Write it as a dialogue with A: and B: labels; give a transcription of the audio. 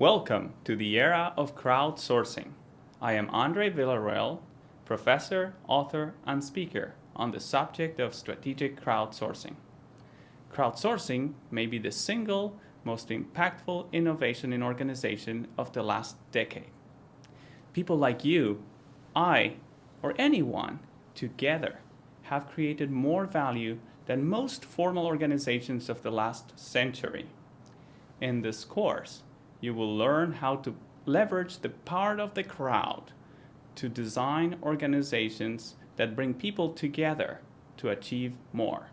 A: Welcome to the era of crowdsourcing. I am Andre Villarreal, professor, author, and speaker on the subject of strategic crowdsourcing. Crowdsourcing may be the single most impactful innovation in organization of the last decade. People like you, I, or anyone together have created more value than most formal organizations of the last century. In this course, you will learn how to leverage the power of the crowd to design organizations that bring people together to achieve more.